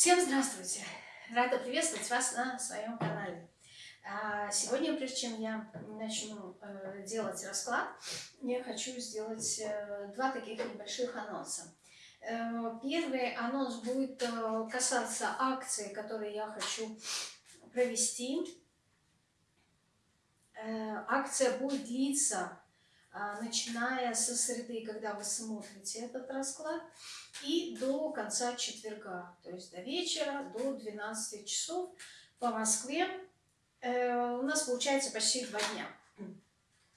Всем здравствуйте! Рада приветствовать вас на своем канале. А, сегодня, прежде чем я начну э, делать расклад, я хочу сделать э, два таких небольших анонса. Э, первый анонс будет касаться акции, которые я хочу провести. Акция будет длиться начиная со среды, когда вы смотрите этот расклад, и до конца четверга, то есть до вечера, до 12 часов по Москве. Э, у нас получается почти два дня.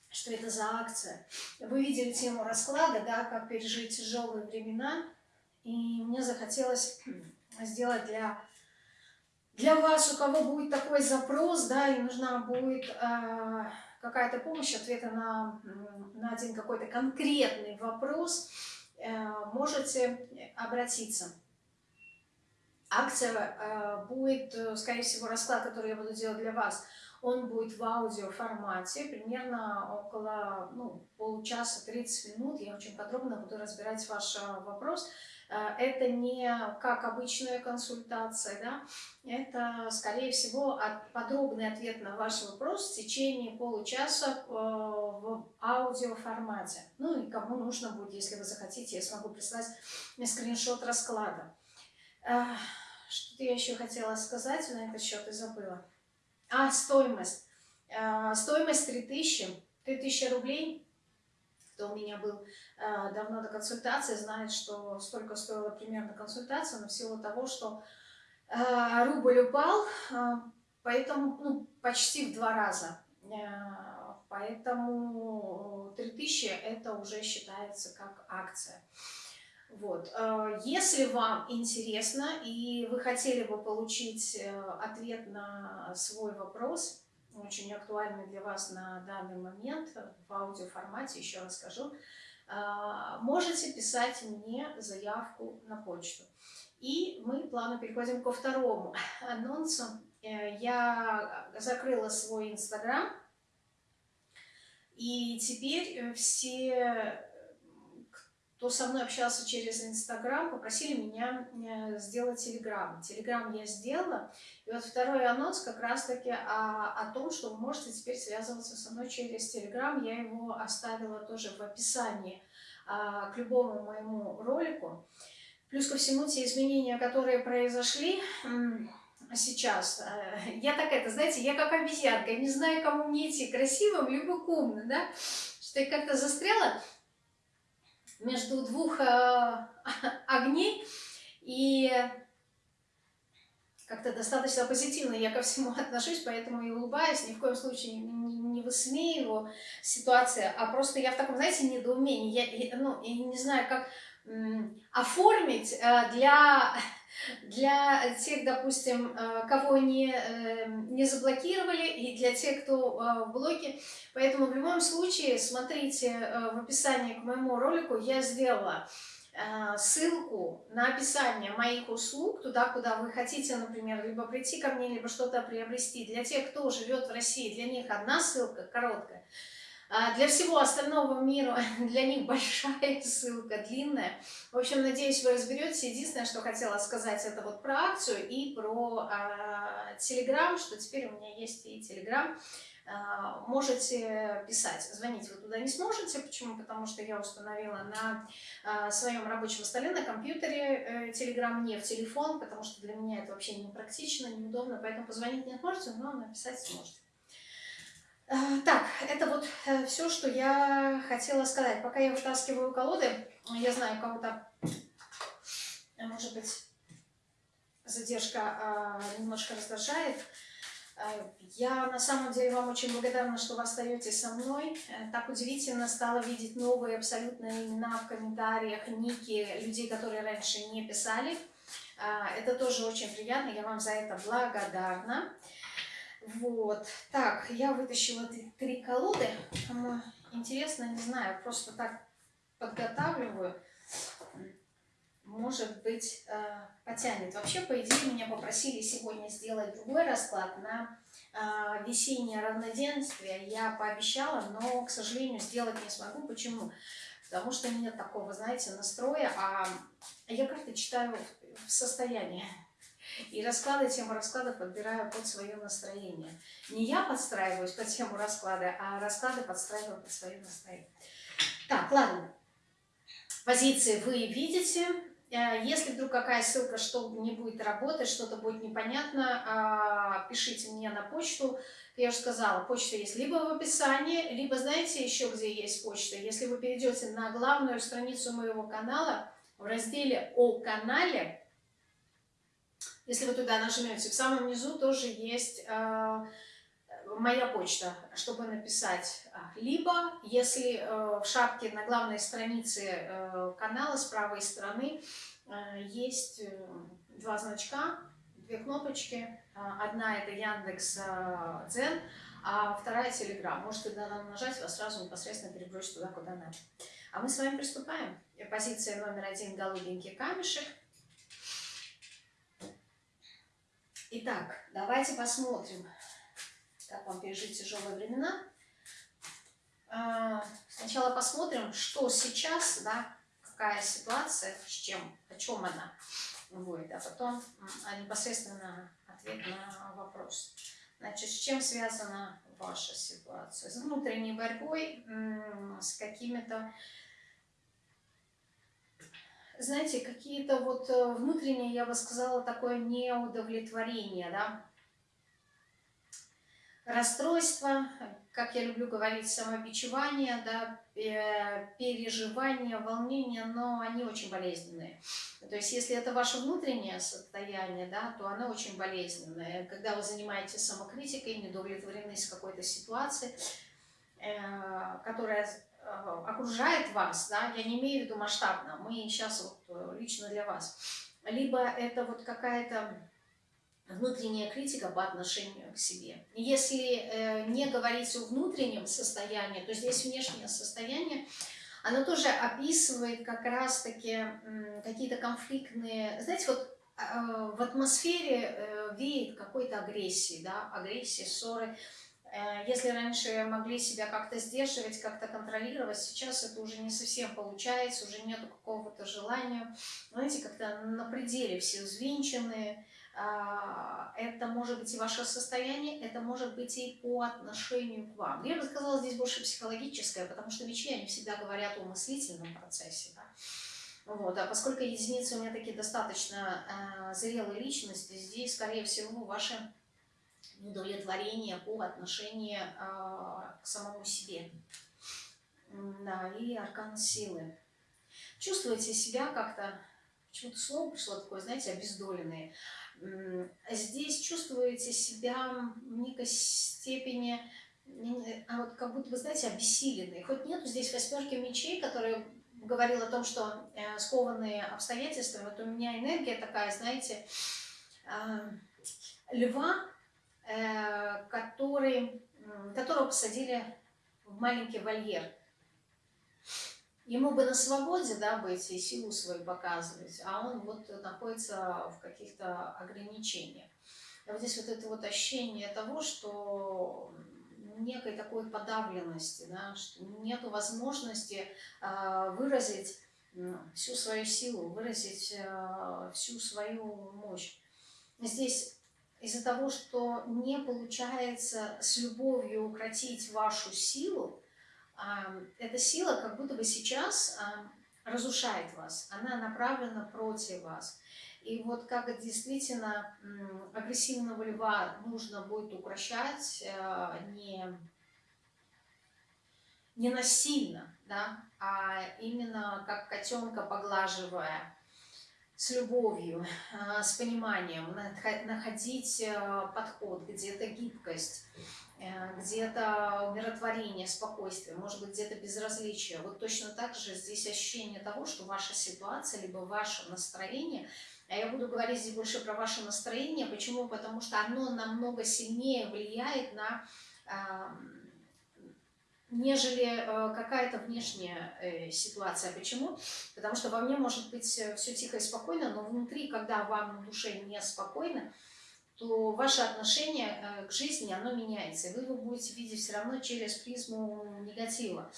Что это за акция? Вы видели тему расклада, да, как пережить тяжелые времена, и мне захотелось сделать для для вас, у кого будет такой запрос, да, и нужна будет э, какая-то помощь, ответа на, на один какой-то конкретный вопрос, э, можете обратиться. Акция э, будет, э, скорее всего, расклад, который я буду делать для вас, он будет в аудио формате, примерно около ну, получаса, 30 минут. Я очень подробно буду разбирать ваш вопрос. Э, это не как обычная консультация, да? это, скорее всего, подробный ответ на ваш вопрос в течение получаса э, в аудиоформате. Ну и кому нужно будет, если вы захотите, я смогу прислать скриншот расклада. Э, что-то я еще хотела сказать на этот счет и забыла. А, стоимость. Стоимость 3000, 3000 рублей кто у меня был э, давно до консультации, знает, что столько стоила примерно консультация, но в того, что э, рубль упал, э, поэтому ну, почти в два раза. Э, поэтому 3000 это уже считается как акция. Вот. Э, если вам интересно и вы хотели бы получить э, ответ на свой вопрос, очень актуальный для вас на данный момент в аудиоформате, еще раз скажу, а, можете писать мне заявку на почту. И мы плавно переходим ко второму анонсу. Э, я закрыла свой инстаграм, и теперь все кто со мной общался через Инстаграм, попросили меня э, сделать Телеграм. Телеграм я сделала. И вот второй анонс как раз-таки о, о том, что вы можете теперь связываться со мной через Телеграм. Я его оставила тоже в описании а, к любому моему ролику. Плюс ко всему те изменения, которые произошли сейчас. Э, я так это, знаете, я как обезьянка, не знаю, кому мне идти, красивым либо умным, да? Что я как-то застряла между двух э, огней, и как-то достаточно позитивно я ко всему отношусь, поэтому и улыбаюсь, ни в коем случае не, не высмеиваю ситуацию, а просто я в таком, знаете, недоумении, я, ну, я не знаю, как оформить э, для, для тех, допустим, э, кого не, э, не заблокировали, и для тех, кто в блоке. Поэтому в любом случае, смотрите в описании к моему ролику, я сделала ссылку на описание моих услуг, туда, куда вы хотите, например, либо прийти ко мне, либо что-то приобрести. Для тех, кто живет в России, для них одна ссылка, короткая. А для всего остального мира, для них большая ссылка, длинная. В общем, надеюсь, вы разберетесь. Единственное, что хотела сказать, это вот про акцию и про Телеграм, что теперь у меня есть и Телеграм. А, можете писать, звонить вы туда не сможете. Почему? Потому что я установила на а, своем рабочем столе, на компьютере Телеграм, э, не в телефон, потому что для меня это вообще не практично, неудобно, поэтому позвонить не сможете, но написать сможете. Э, так, это вот э, все, что я хотела сказать. Пока я вытаскиваю колоды, я знаю, кого-то, э, может быть, задержка немножко раздражает. Я на самом деле вам очень благодарна, что вы остаетесь со мной. Так удивительно стало видеть новые абсолютно имена в комментариях, ники людей, которые раньше не писали. Это тоже очень приятно, я вам за это благодарна. Вот. Так, я вытащила три, три колоды. Кому интересно, не знаю, просто так подготавливаю. Может быть, э, потянет. Вообще, по идее, меня попросили сегодня сделать другой расклад на э, весеннее равноденствие. Я пообещала, но, к сожалению, сделать не смогу. Почему? Потому что нет такого, знаете, настроя, а я карты читаю в состоянии. И расклады, тему раскладов подбираю под свое настроение. Не я подстраиваюсь под тему расклада, а расклады подстраиваю под свое настроение. Так, ладно. Позиции вы видите. Э, если вдруг какая ссылка, что не будет работать, что-то будет непонятно, а, пишите мне на почту. Я уже сказала, почта есть либо в описании, либо знаете еще где есть почта. Если вы перейдете на главную страницу моего канала, в разделе «О канале», если вы туда нажмете, в самом низу тоже есть э, моя почта, чтобы написать. Либо, если э, в шапке на главной странице э, канала с правой стороны э, есть э, два значка, две кнопочки. Э, одна это Яндекс Дзен, а вторая Телеграм. Можете туда нажать, вас сразу непосредственно перебросить туда, куда надо. А мы с вами приступаем. Позиция номер один – голубенький камешек – Итак, давайте посмотрим, как вам пережить тяжелые времена. А, сначала посмотрим, что сейчас, да, какая ситуация, с чем, о чем она будет, а потом а непосредственно ответ на вопрос. Значит, с чем связана ваша ситуация? С внутренней борьбой, с какими-то знаете, какие-то вот э, внутренние, я бы сказала, такое неудовлетворение, да, расстройство, как я люблю говорить, самобичевание, да, переживания, волнения, но они очень болезненные. То есть, если это ваше внутреннее состояние, да, то оно очень болезненное. Когда вы занимаетесь самокритикой, недовлетворены с какой-то ситуацией, э, которая окружает вас, да, я не имею в виду масштабно, мы сейчас вот э, лично для вас, либо это вот какая-то внутренняя критика по отношению к себе. Если э, не говорить о внутреннем состоянии, то здесь внешнее состояние, оно тоже описывает как раз-таки э, какие-то конфликтные, знаете, вот э, в атмосфере э, веет какой-то агрессии, да, агрессии, ссоры, Э, если раньше могли себя как-то сдерживать, как-то контролировать, сейчас это уже не совсем получается, уже нету какого-то желания. Знаете, как-то на пределе все взвинчены. А, это может быть и ваше состояние, это может быть и по отношению к вам. Я бы сказала, здесь больше психологическое, потому что мечи, они всегда говорят о мыслительном процессе. Да? Вот, а поскольку единицы у меня такие достаточно э, зрелые личности, здесь, скорее всего, ваши удовлетворение по отношению э, к самому себе. Да, и аркан силы. Чувствуете себя как-то, почему-то слово пришло такое, знаете, обездоленные. Здесь чувствуете себя в некой степени, а вот как будто вы, знаете, обессиленные. Хоть нету здесь восьмерки мечей, которые говорил о том, что э, скованные обстоятельствами, вот у меня энергия такая, знаете, э, льва, который, которого посадили в маленький вольер. Ему бы на свободе да, быть и силу свою показывать, а он вот находится в каких-то ограничениях. И вот здесь вот это вот ощущение того, что некой такой подавленности, да, что нет возможности э, выразить всю свою силу, выразить э, всю свою мощь. Здесь из-за того, что не получается с любовью укротить вашу силу, эта сила как будто бы сейчас разрушает вас, она направлена против вас. И вот как действительно агрессивного льва нужно будет укращать а, не, не насильно, да, а именно как котенка поглаживая, с любовью, а, с пониманием, находить э, подход, где-то гибкость, э, где-то умиротворение, спокойствие, может быть, где-то безразличие. Вот точно так же здесь ощущение того, что ваша ситуация, либо ваше настроение, а я буду говорить здесь больше про ваше настроение. Почему? Потому что оно намного сильнее влияет на нежели э, какая-то внешняя э, ситуация. Почему? Потому что во мне может быть э, все тихо и спокойно, но внутри, когда вам на душе неспокойно, то ваше отношение к жизни, оно меняется. И вы его будете видеть все равно через призму негатива.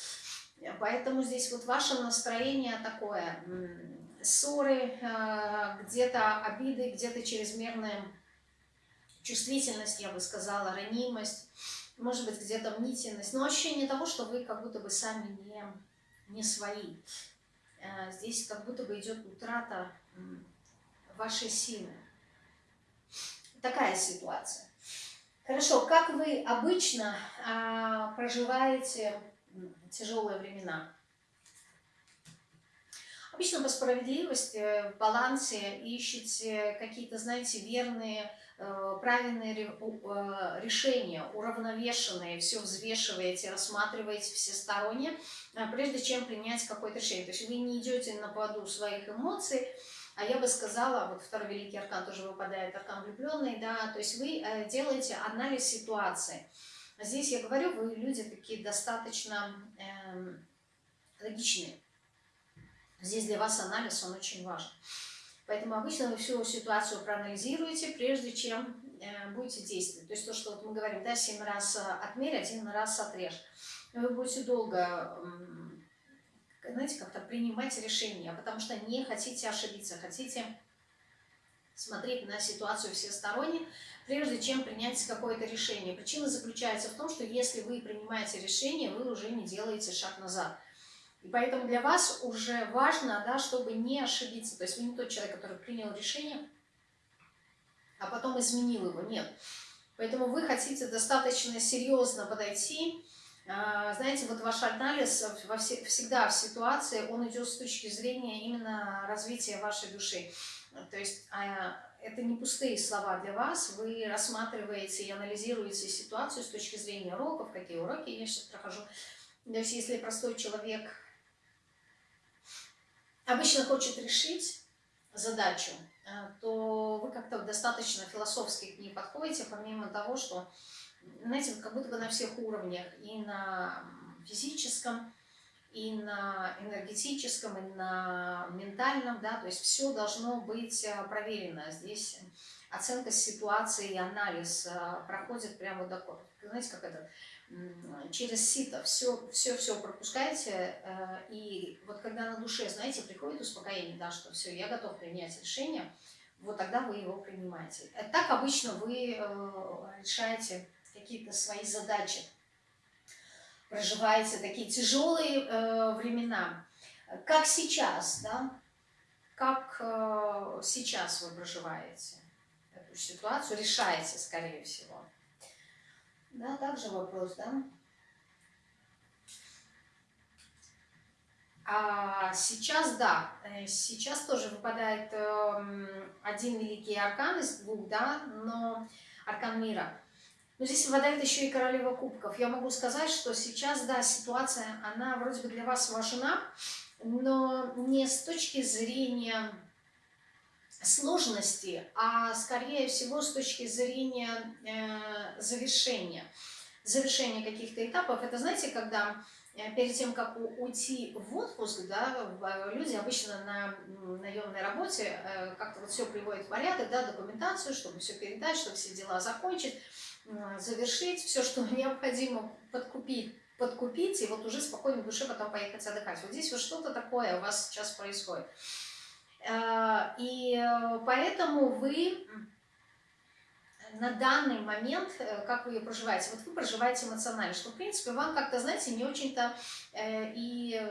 Поэтому здесь вот ваше настроение такое, ссоры, где-то обиды, где-то чрезмерная чувствительность, я бы сказала, ранимость, может быть, где-то мнительность, но ощущение того, что вы как будто бы сами не, не свои. Э, здесь как будто бы идет утрата вашей силы. Такая ситуация. Хорошо, как вы обычно а, проживаете тяжелые времена? Обычно по справедливости, в балансе ищете какие-то, знаете, верные, э, правильные э, решения, уравновешенные, все взвешиваете, рассматриваете всесторонне, э, прежде чем принять какое-то решение. То есть вы не идете на поводу своих эмоций, а я бы сказала, вот второй великий аркан тоже выпадает, аркан влюбленный, да, то есть вы делаете анализ ситуации. Здесь я говорю, вы люди такие достаточно эм, логичные. Здесь для вас анализ, он очень важен. Поэтому обычно вы всю ситуацию проанализируете, прежде чем э, будете действовать. То есть то, что вот мы говорим, да, 7 раз э, отмерь, один раз отрежь. Вы будете долго, знаете, как-то принимать решения, потому что не хотите ошибиться, хотите смотреть на ситуацию всесторонне, прежде чем принять какое-то решение. Причина заключается в том, что если вы принимаете решение, вы уже не делаете шаг назад. И поэтому для вас уже важно, да, чтобы не ошибиться. То есть вы не тот человек, который принял решение, а потом изменил его. Нет. Поэтому вы хотите достаточно серьезно подойти. А, знаете, вот ваш анализ во все, всегда в ситуации, он идет с точки зрения именно развития вашей души. То есть а, это не пустые слова для вас, вы рассматриваете и анализируете ситуацию с точки зрения уроков, какие уроки я сейчас прохожу. То есть если простой человек обычно хочет решить задачу, э, то вы как-то достаточно философски к ней подходите, помимо того, что, знаете, как будто бы на всех уровнях, и на физическом, и на энергетическом, и на ментальном, да, то есть все должно быть э, проверено. Здесь оценка ситуации и анализ э, проходит прямо такой, знаете, как это, через сито все, все, все пропускаете, э, и вот когда на душе, знаете, приходит успокоение, да, что все, я готов принять решение, вот тогда вы его принимаете. Э, так обычно вы э, решаете какие-то свои задачи, проживаете такие тяжелые времена, как сейчас, да, как сейчас вы проживаете эту ситуацию, решаете, скорее всего. Да, также вопрос, да? А сейчас, да, э, сейчас тоже выпадает э, один великий аркан из двух, да, но аркан мира. Но здесь выпадает еще и королева кубков. Я могу сказать, что сейчас, да, ситуация, она вроде бы для вас важна, но не с точки зрения сложности, а скорее всего с точки зрения э, завершения. Завершения каких-то этапов. Это знаете, когда э, перед тем, как уйти в отпуск, да, люди обычно на наемной работе э, как-то вот все приводят в порядок, да, документацию, чтобы все передать, чтобы все дела закончить, завершить, все, что необходимо подкупить, подкупить, и вот уже спокойно в душе потом поехать отдыхать. Вот здесь вот что-то такое у вас сейчас происходит. Э, и э, поэтому вы на данный момент, э, как вы ее проживаете, вот вы проживаете эмоционально, что, в принципе, вам как-то, знаете, не очень-то и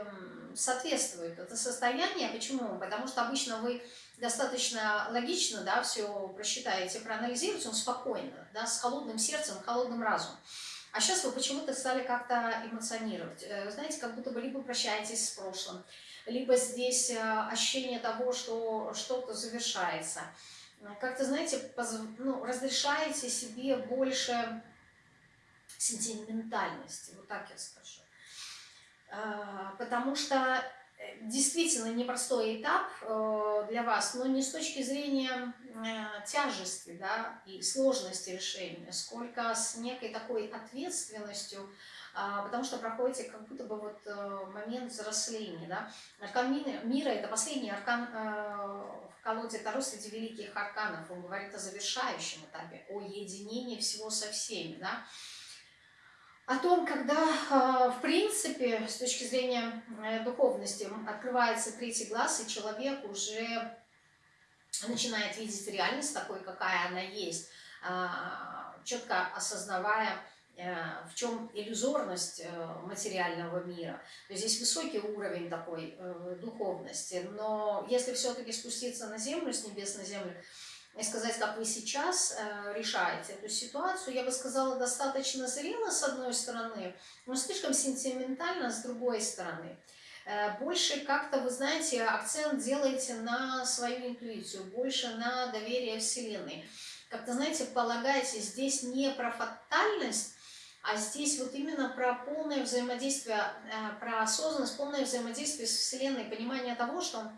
соответствует это состояние. Почему? Потому что обычно вы достаточно логично, да, все просчитаете, проанализируете, он спокойно, да, с холодным сердцем, холодным разумом. А сейчас вы почему-то стали как-то эмоционировать. Знаете, как будто бы либо прощаетесь с прошлым, либо здесь э, ощущение того, что что-то завершается. Как-то, знаете, ну, разрешаете себе больше сентиментальности, вот так я скажу. А, потому что э, действительно непростой этап э, для вас, но не с точки зрения тяжести да, и сложности решения, сколько с некой такой ответственностью, потому что проходите как будто бы вот э, момент взросления. Да? Аркан мира – это последний аркан э, в колоде Таро среди великих арканов. Он говорит о завершающем этапе, о единении всего со всеми. Да? о том, когда, а, в принципе, с точки зрения э, духовности, открывается третий глаз, и человек уже начинает видеть реальность такой, какая она есть, а, четко осознавая, э, в чем иллюзорность э, материального мира. То есть здесь высокий уровень такой духовности, но если все-таки спуститься на землю, с небес на землю, и сказать, как вы сейчас э, решаете эту ситуацию, я бы сказала, достаточно зрело с одной стороны, но слишком сентиментально с другой стороны. Э, больше как-то, вы знаете, акцент делаете на свою интуицию, больше на доверие Вселенной. Как-то, знаете, полагаете здесь не про фатальность, а здесь вот именно про полное взаимодействие, э, про осознанность, полное взаимодействие с Вселенной, понимание того, что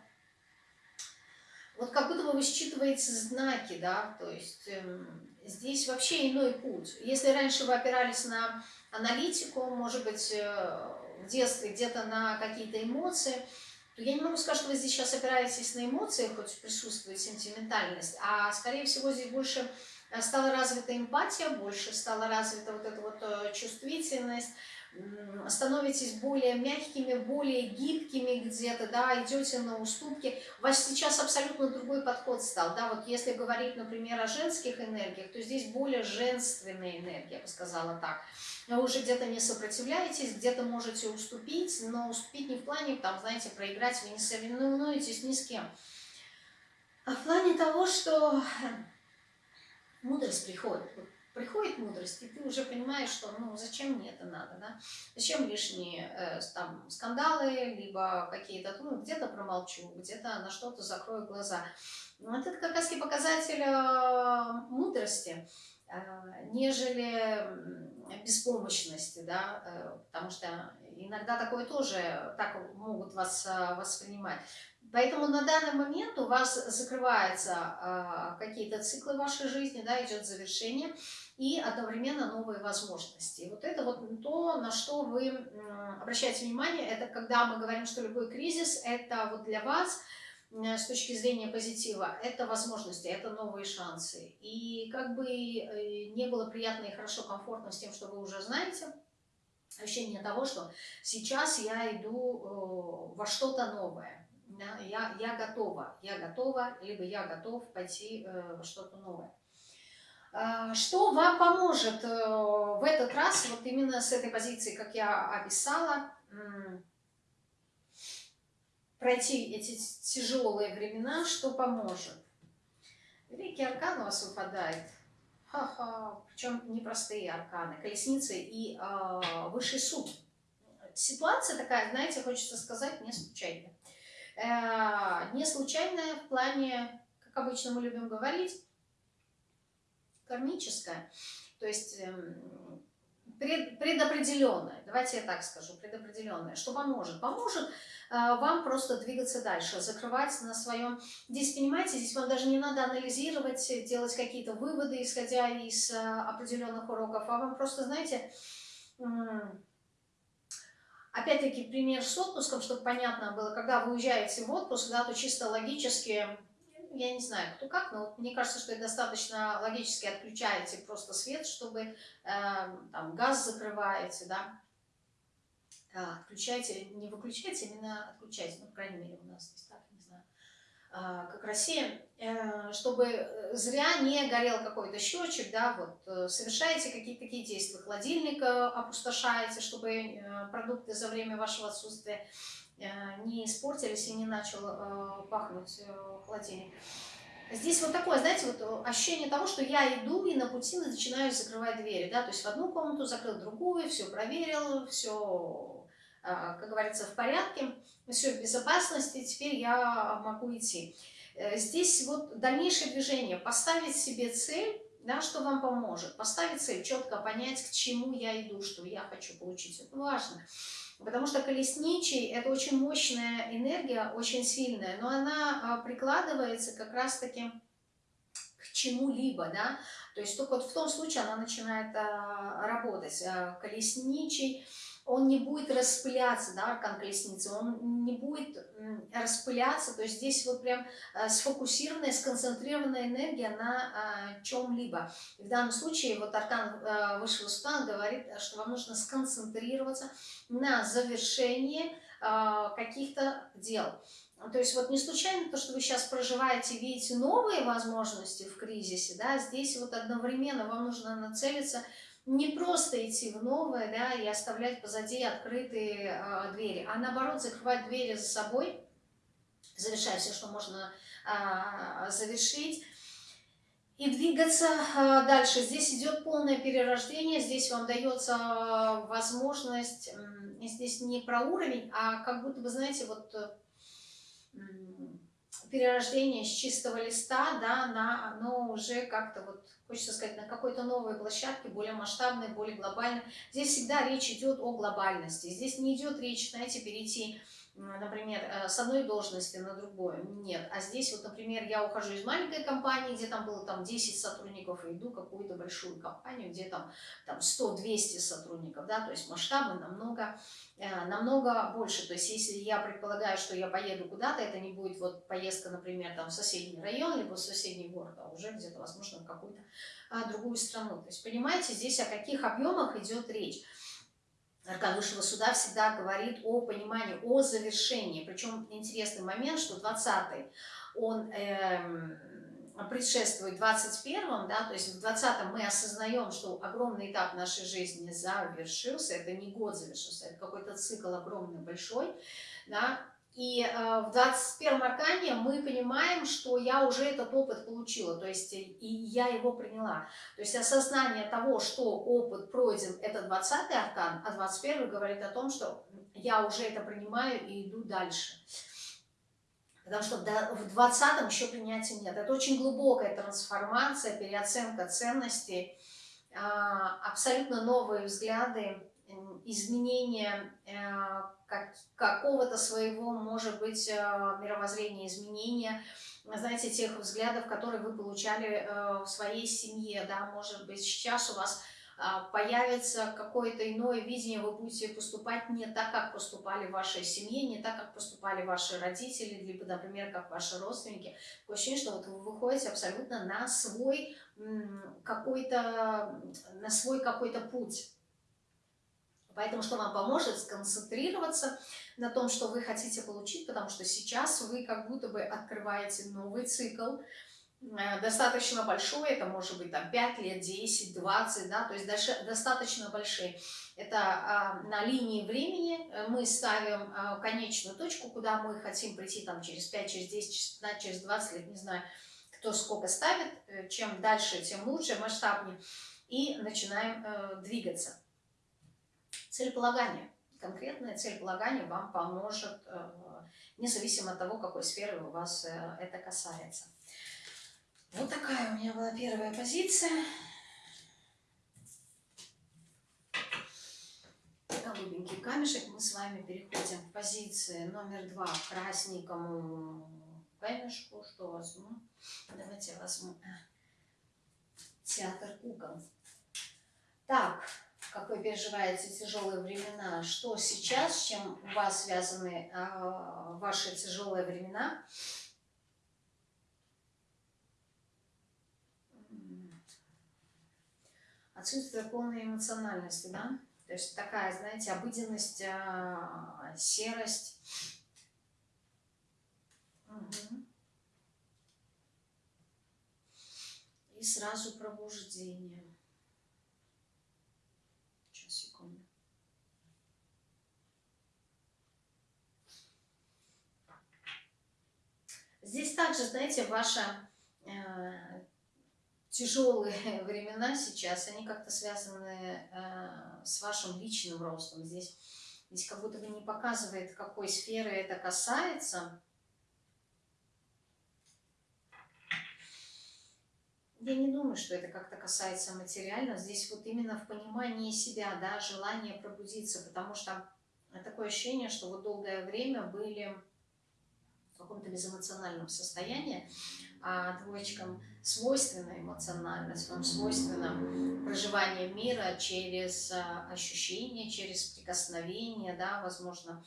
вот как будто бы вы считываете знаки, да, то есть эм, здесь вообще иной путь. Если раньше вы опирались на аналитику, может быть, э, в детстве где-то на какие-то эмоции, то я не могу сказать, что вы здесь сейчас опираетесь на эмоции, хоть присутствует сентиментальность, а скорее всего здесь больше стала развита эмпатия, больше стала развита вот эта вот э, чувствительность, становитесь более мягкими, более гибкими где-то, да, идете на уступки. У вас сейчас абсолютно другой подход стал, да, вот если говорить, например, о женских энергиях, то здесь более женственная энергия, я бы сказала так. Вы уже где-то не сопротивляетесь, где-то можете уступить, но уступить не в плане, там, знаете, проиграть, вы не соревнуетесь ни с кем, а в плане того, что мудрость приходит. Приходит мудрость, и ты уже понимаешь, что ну зачем мне это надо, да? Зачем лишние э, там скандалы, либо какие-то, ну где-то промолчу, где-то на что-то закрою глаза. Вот это как раз и показатель э, мудрости, э, нежели беспомощности, да, э, потому что иногда такое тоже так могут вас э, воспринимать. Поэтому на данный момент у вас закрываются э, какие-то циклы вашей жизни, да, идет завершение, и одновременно новые возможности. Вот это вот то, на что вы обращаете внимание, это когда мы говорим, что любой кризис, это вот для вас с точки зрения позитива, это возможности, это новые шансы. И как бы э, не было приятно и хорошо, комфортно с тем, что вы уже знаете, ощущение того, что сейчас я иду э, во что-то новое. Я, я готова, я готова, либо я готов пойти э, что-то новое. А, что вам поможет э, в этот раз, вот именно с этой позиции, как я описала, пройти эти тяжелые времена, что поможет? Великий аркан у вас выпадает. Ха-ха, причем непростые арканы. Колесницы и э, высший суд. Ситуация такая, знаете, хочется сказать, не случайная. Э, не случайная в плане, как обычно мы любим говорить, кармическое, то есть эм, пред, предопределенное, давайте я так скажу, предопределенное, что поможет? Поможет э, вам просто двигаться дальше, закрывать на своем... Здесь, понимаете, здесь вам даже не надо анализировать, делать какие-то выводы, исходя из э, определенных уроков, а вам просто, знаете, опять-таки пример с отпуском, чтобы понятно было, когда вы уезжаете в отпуск, да, то чисто логически я не знаю, кто как, но мне кажется, что достаточно логически отключаете просто свет, чтобы э, там газ закрываете, да, отключаете, не выключаете, именно отключаете, ну, по крайней мере, у нас здесь так, как Россия, э, чтобы зря не горел какой-то счетчик, да, вот, э, совершаете какие-то такие действия, холодильник опустошаете, чтобы э, продукты за время вашего отсутствия Э, не испортились и не начал э, пахнуть э, холодильник. Здесь вот такое, знаете, вот ощущение того, что я иду и на пути начинаю закрывать двери, да, то есть в одну комнату закрыл другую, все проверил, все, как говорится, в порядке, все в безопасности, теперь я могу идти. Здесь вот дальнейшее движение, поставить себе цель, да, что вам поможет, поставить цель, четко понять, к чему я иду, что я хочу получить, это важно. Потому что колесничий – это очень мощная энергия, очень сильная, но она а, прикладывается как раз-таки к чему-либо, да, то есть только вот в том случае она начинает а, работать. А, колесничий он не будет распыляться, да, аркан колесницы, он не будет распыляться, то есть здесь вот прям э, сфокусированная, сконцентрированная энергия на а, чем-либо. В данном случае вот аркан э, высшего суда говорит, что вам нужно сконцентрироваться на завершении а, каких-то дел. То есть вот не случайно то, что вы сейчас проживаете, видите новые возможности в кризисе, да, здесь вот одновременно вам нужно нацелиться не просто идти в новое, да, и оставлять позади открытые э, двери, а наоборот закрывать двери за собой, завершая все, что можно э, завершить, и двигаться э, дальше. Здесь идет полное перерождение, здесь вам дается возможность, э, здесь не про уровень, а как будто бы, знаете, вот э, перерождение с чистого листа, да, на оно уже как-то вот хочется сказать, на какой-то новой площадке, более масштабной, более глобальной. Здесь всегда речь идет о глобальности. Здесь не идет речь, знаете, перейти например, э, с одной должности на другую. Нет. А здесь вот, например, я ухожу из маленькой компании, где там было там 10 сотрудников, и иду в какую-то большую компанию, где там, там 100-200 сотрудников, да, то есть масштабы намного, э, намного больше. То есть если я предполагаю, что я поеду куда-то, это не будет вот поездка, например, там в соседний район, либо в соседний город, а уже где-то, возможно, в какую-то а, другую страну. То есть понимаете, здесь о каких объемах идет речь. Аркан Высшего Суда всегда говорит о понимании, о завершении. Причем интересный момент, что 20-й, он эм, предшествует 21-м, да, то есть в 20-м мы осознаем, что огромный этап нашей жизни завершился, это не год завершился, это какой-то цикл огромный, большой, да, и э, в 21-м аркане мы понимаем, что я уже этот опыт получила, то есть и я его приняла. То есть осознание того, что опыт пройден, это 20-й аркан, а 21-й говорит о том, что я уже это принимаю и иду дальше. Потому что в 20-м еще принятия нет. Это очень глубокая трансформация, переоценка ценностей, а, абсолютно новые взгляды, изменение э, как, какого-то своего, может быть, э, мировоззрения, изменения, знаете, тех взглядов, которые вы получали э, в своей семье, да, может быть, сейчас у вас появится какое-то иное видение, вы будете поступать не так, как поступали в вашей семье, не так, как поступали ваши родители, либо, например, как ваши родственники. Такое ощущение, что вот вы выходите абсолютно на свой какой-то, на свой какой-то путь. Поэтому что вам поможет сконцентрироваться на том, что вы хотите получить, потому что сейчас вы как будто бы открываете новый цикл, э, достаточно большой, это может быть там 5 лет, 10, 20, да, то есть даже достаточно большие. Это а, на линии времени э, мы ставим а, конечную точку, куда мы хотим прийти там через 5, через 10, через 15, через 20 лет, не знаю, кто сколько ставит, э, чем дальше, тем лучше, масштабнее, и начинаем э, двигаться. Целеполагание. Конкретное целеполагание вам поможет, э, независимо от того, какой сферы у вас э, это касается. Вот такая у меня была первая позиция. Голубенький камешек. Мы с вами переходим к позиции номер два, к красненькому камешку. Что возьму? Давайте я возьму театр кукол. Так, вы переживаете тяжелые времена, что сейчас, с чем у вас связаны э, ваши тяжелые времена. Отсутствие полной эмоциональности, да? То есть такая, знаете, обыденность, э, серость. Угу. И сразу пробуждение. Здесь также, знаете, ваши э, тяжелые времена сейчас, они как-то связаны э, с вашим личным ростом. Здесь, здесь как будто бы не показывает, какой сферы это касается. Я не думаю, что это как-то касается материально. Здесь вот именно в понимании себя, да, желание пробудиться, потому что такое ощущение, что вот долгое время были в каком-то безэмоциональном состоянии. а двоечкам свойственна эмоциональность, вам свойственно проживание мира через а, ощущения, через прикосновение, да, возможно.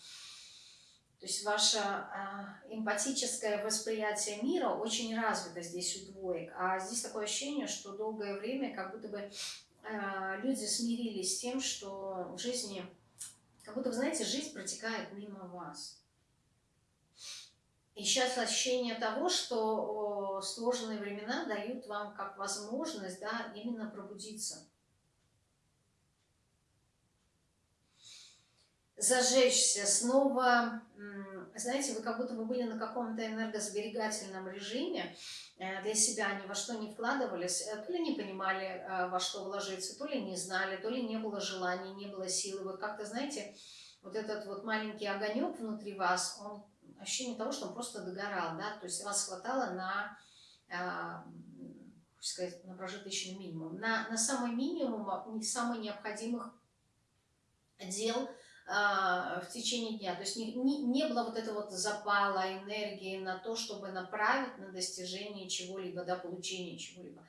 То есть ваше а, эмпатическое восприятие мира очень развито здесь у двоек. А здесь такое ощущение, что долгое время как будто бы а, люди смирились с тем, что в жизни, как будто, вы знаете, жизнь протекает мимо вас. И сейчас ощущение того, что сложные времена дают вам как возможность да, именно пробудиться. Зажечься, снова, знаете, вы как будто бы были на каком-то энергосберегательном режиме, э, для себя ни во что не вкладывались, э, то ли не понимали, э, во что вложиться, то ли не знали, то ли не было желания, не было силы. Вот как-то, знаете, вот этот вот маленький огонек внутри вас, он ощущение того, что он просто догорал, да, то есть вас хватало на, э, сказать, на прожиточный минимум, на, на самый минимум, самых необходимых дел э, в течение дня. То есть не, не, не было вот этого вот запала, энергии на то, чтобы направить на достижение чего-либо, да, получение чего-либо.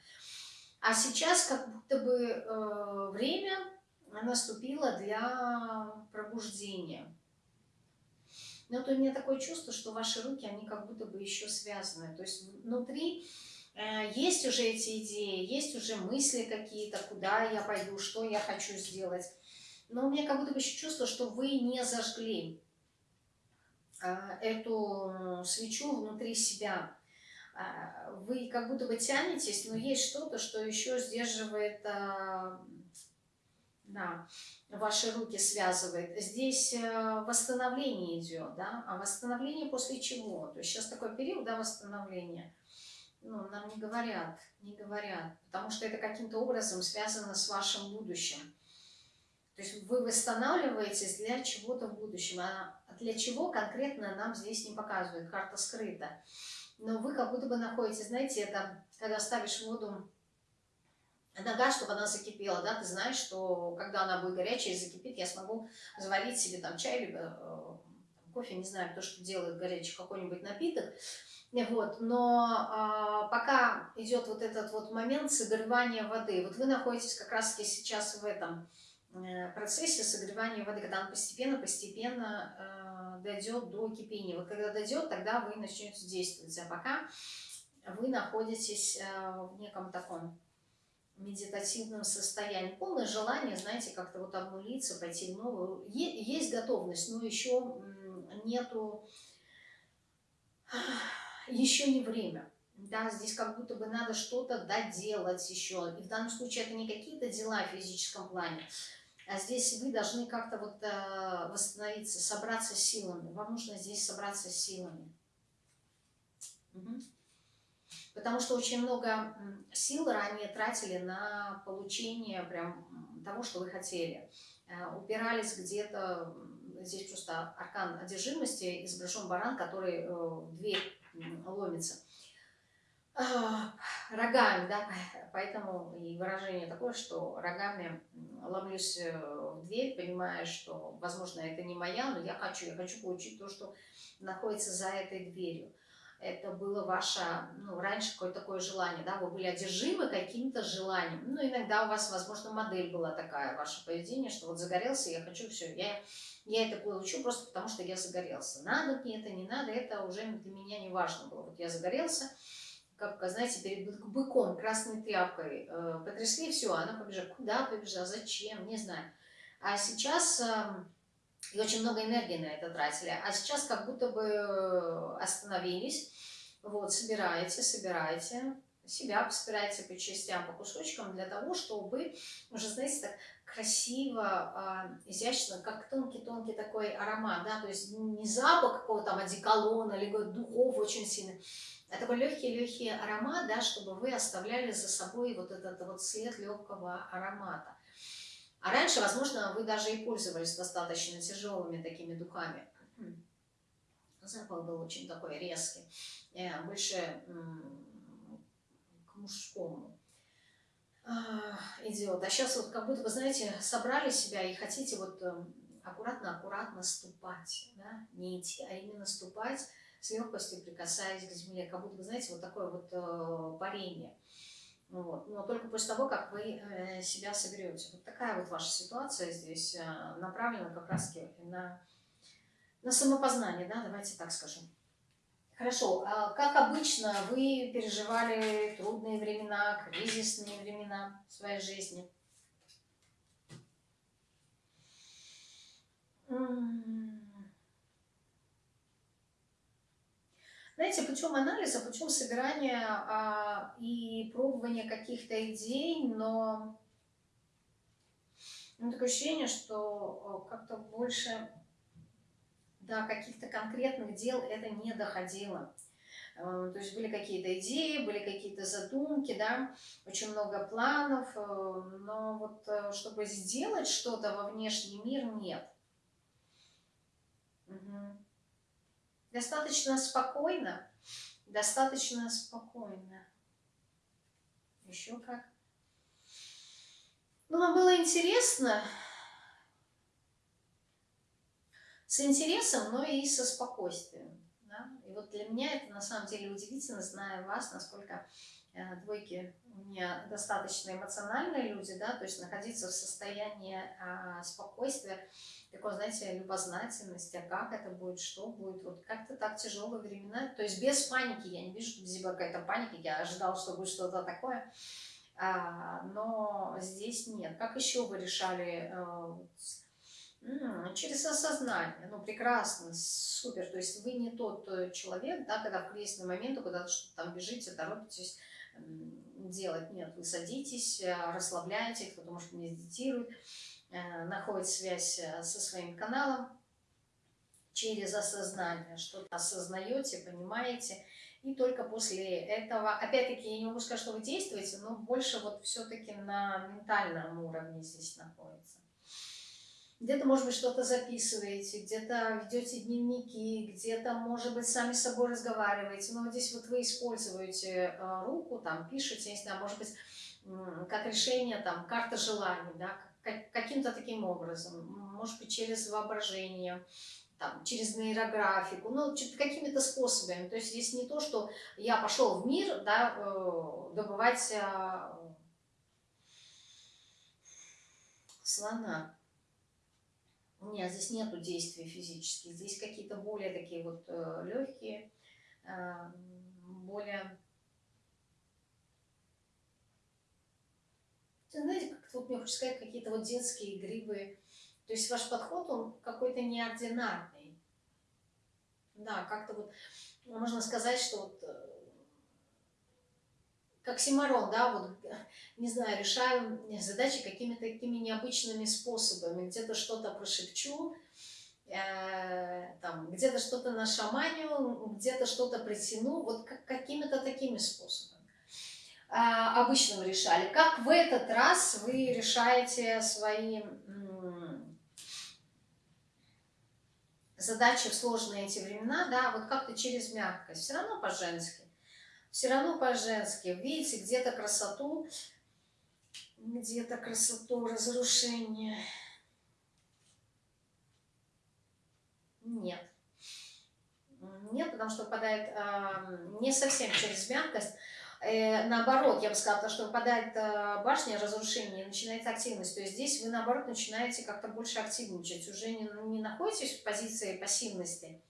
А сейчас как будто бы э, время наступило для пробуждения. Но вот у меня такое чувство, что ваши руки, они как будто бы еще связаны. То есть внутри э, есть уже эти идеи, есть уже мысли какие-то, куда я пойду, что я хочу сделать. Но у меня как будто бы еще чувство, что вы не зажгли э, эту свечу внутри себя. Э, вы как будто бы тянетесь, но есть что-то, что еще сдерживает да, ваши руки связывает. Здесь э, восстановление идет, да, а восстановление после чего? То есть сейчас такой период, да, восстановления, ну, нам не говорят, не говорят, потому что это каким-то образом связано с вашим будущим. То есть вы восстанавливаетесь для чего-то в будущем, а для чего конкретно нам здесь не показывают, карта скрыта. Но вы как будто бы находитесь, знаете, это когда ставишь воду нога, чтобы она закипела, да, ты знаешь, что когда она будет горячая и закипит, я смогу заварить себе там чай, либо э, кофе, не знаю, то, что делает горячий какой-нибудь напиток, вот, но а, пока идет вот этот вот момент согревания воды, вот вы находитесь как раз-таки сейчас в этом э, процессе согревания воды, когда он постепенно-постепенно э, дойдет до кипения. Вот когда дойдет, тогда вы начнете действовать, а пока вы находитесь э, в неком таком медитативном состоянии. Полное желание, знаете, как-то вот обнулиться, пойти в новую. Есть готовность, но еще нету, еще не время. Да, здесь как будто бы надо что-то доделать еще. И в данном случае это не какие-то дела в физическом плане, а здесь вы должны как-то вот э, восстановиться, собраться силами. Вам нужно здесь собраться силами. Угу. Потому что очень много сил ранее тратили на получение прям того, что вы хотели. Э, упирались где-то, здесь просто аркан одержимости, изображен баран, который э, дверь ломится. А, рогами, да, поэтому и выражение такое, что рогами ломлюсь э, в дверь, понимая, что, возможно, это не моя, но я хочу, я хочу получить то, что находится за этой дверью это было ваше, ну, раньше какое-то такое желание, да, вы были одержимы каким-то желанием. Ну, иногда у вас, возможно, модель была такая, ваше поведение, что вот загорелся, я хочу все, я, я это получу просто потому, что я загорелся. Надо мне это, не надо, это уже для меня не важно было. Вот я загорелся, как, знаете, перед быком красной тряпкой э, потрясли, все, она побежала. Куда побежала, зачем, не знаю. А сейчас... Э, и очень много энергии на это тратили. А сейчас как будто бы э, остановились, вот, собираете, собираете, себя собираете по частям, по кусочкам, для того, чтобы уже, знаете, так красиво, а, изящно, как тонкий-тонкий такой аромат, да, то есть не запах какого-то там одеколона, либо духов очень сильный, а такой легкий-легкий аромат, да, чтобы вы оставляли за собой вот этот вот след легкого аромата. А раньше, возможно, вы даже и пользовались достаточно тяжелыми такими духами. Запах был очень такой резкий, э, больше к мужскому а, идет. А сейчас вот как будто бы, знаете, собрали себя и хотите вот аккуратно-аккуратно ступать, да? не идти, а именно ступать с легкостью прикасаясь к земле, как будто, знаете, вот такое вот э, парение. Вот. Но только после того, как вы э, себя соберете. Вот такая вот ваша ситуация здесь э, направлена как раз на, на самопознание, да, давайте так скажем. Хорошо, а как обычно вы переживали трудные времена, кризисные времена в своей жизни? Знаете, путем анализа, путем собирания а, и пробования каких-то идей, но ну, такое ощущение, что как-то больше до каких-то конкретных дел это не доходило. Э, то есть были какие-то идеи, были какие-то задумки, да, очень много планов, э, но вот э, чтобы сделать что-то во внешний мир, нет. Достаточно спокойно, достаточно спокойно. Еще как. Ну, вам было интересно, с интересом, но и со спокойствием. Да? И вот для меня это на самом деле удивительно, зная вас, насколько двойки у меня достаточно эмоциональные люди, да, то есть находиться в состоянии а, спокойствия, такой, знаете, любознательности, а как это будет, что будет, вот как-то так тяжелые времена, то есть без паники, я не вижу, здесь какая-то паника, я ожидала, что будет что-то такое, а, но здесь нет. Как еще вы решали а, Через осознание, ну прекрасно, супер, то есть вы не тот э, человек, да, когда в кризисный момент куда-то что-то там бежите, торопитесь делать, нет, вы садитесь, э, расслабляете, кто-то может медитирует, э, находит связь со своим каналом через осознание, что-то осознаете, понимаете, и только после этого, опять-таки, я не могу сказать, что вы действуете, но больше вот все-таки на ментальном уровне здесь находится где-то, может быть, что-то записываете, где-то ведете дневники, где-то, может быть, сами с собой разговариваете. Но здесь вот вы используете э, руку, там, пишете, не знаю, может быть, как решение, там, карта желаний, да, каким-то таким образом, может быть, через воображение, там, через нейрографику, ну, какими-то способами. То есть здесь не то, что я пошел в мир, да, э, добывать э, слона. Нет, здесь нету действий физических. Здесь какие-то более такие вот э, легкие, э, более... Знаете, как вот мне хочется сказать, какие-то вот детские игривые. То есть ваш подход, он какой-то неординарный. Да, как-то вот, можно сказать, что вот э, как Симарон, да, вот, не знаю, решаю задачи какими-то такими необычными способами. Где-то что-то прошепчу, э, там, где-то что-то нашаманю, где-то что-то притяну, вот как, какими-то такими способами. А, обычно вы решали. Как в этот раз вы решаете свои задачи в сложные эти времена, да, вот как-то через мягкость, все равно по-женски все равно по-женски. Видите, где-то красоту, где-то красоту, разрушение. Нет. Нет, потому что выпадает э, не совсем через мягкость. Э, наоборот, я бы сказала, что выпадает э, башня разрушения, начинается активность. То есть здесь вы, наоборот, начинаете как-то больше активничать. Уже не, не находитесь в позиции пассивности,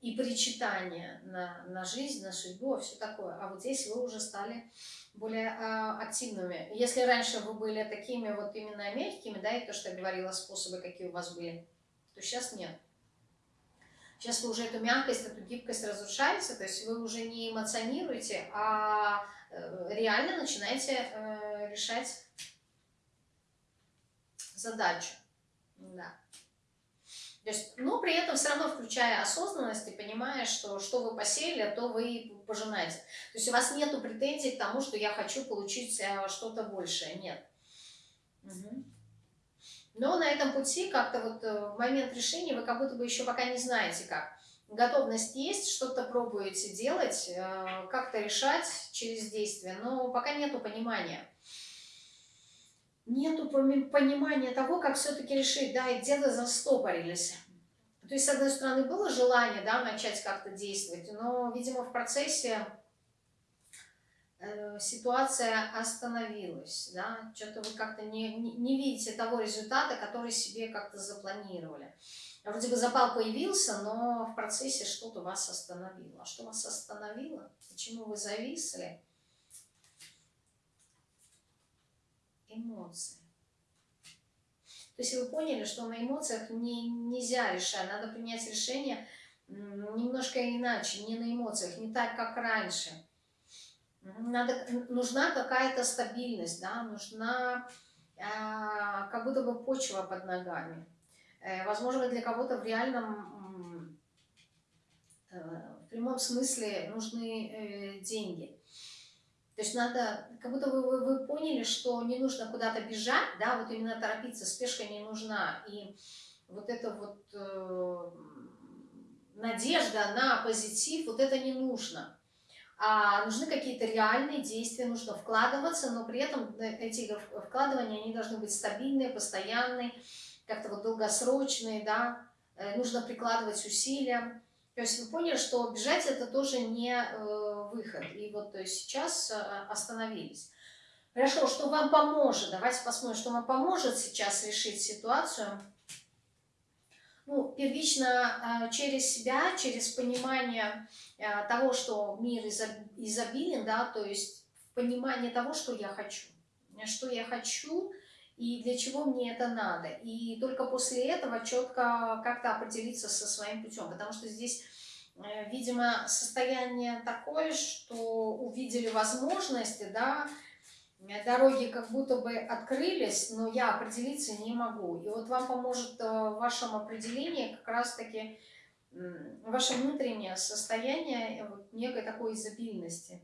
и причитание на, на жизнь, на судьбу, все такое. А вот здесь вы уже стали более а, активными. Если раньше вы были такими вот именно мягкими, да, и то, что я говорила, способы, какие у вас были, то сейчас нет. Сейчас вы уже эту мягкость, эту гибкость разрушаете, то есть вы уже не эмоционируете, а э, реально начинаете э, решать задачу. Да. Есть, но при этом все равно включая осознанность и понимая, что что вы посеяли, то вы пожинаете. То есть у вас нет претензий к тому, что я хочу получить э, что-то большее. Нет. Угу. Но на этом пути как-то вот э, в момент решения вы как будто бы еще пока не знаете как. Готовность есть, что-то пробуете делать, э, как-то решать через действие, но пока нету понимания нету понимания того, как все-таки решить, да, и где-то застопорились. То есть, с одной стороны, было желание, да, начать как-то действовать, но, видимо, в процессе э, ситуация остановилась, да, что-то вы как-то не, не, не видите того результата, который себе как-то запланировали. Вроде бы запал появился, но в процессе что-то вас остановило. А что вас остановило? Почему вы зависли? Эмоции. То есть вы поняли, что на эмоциях не, нельзя решать, надо принять решение немножко иначе, не на эмоциях, не так, как раньше. Надо, нужна какая-то стабильность, да, нужна э, как будто бы почва под ногами. Э, возможно, для кого-то в реальном, э, в прямом смысле нужны э, деньги. То есть надо, как будто вы, вы, вы поняли, что не нужно куда-то бежать, да, вот именно торопиться, спешка не нужна. И вот это вот э, надежда на позитив, вот это не нужно. А нужны какие-то реальные действия, нужно вкладываться, но при этом эти вкладывания, они должны быть стабильные, постоянные, как-то вот долгосрочные, да, э, нужно прикладывать усилия. То есть вы поняли, что бежать это тоже не э, выход. И вот то есть сейчас э, остановились. Хорошо, что вам поможет? Давайте посмотрим, что вам поможет сейчас решить ситуацию. Ну, первично через себя, через понимание того, что мир изобилен, да, то есть понимание того, что я хочу. Что я хочу, и для чего мне это надо. И только после этого четко как-то определиться со своим путем, потому что здесь, э, видимо, состояние такое, что увидели возможности, да, дороги как будто бы открылись, но я определиться не могу. И вот вам поможет э, в вашем определении как раз-таки ваше внутреннее состояние вот, некой такой изобильности.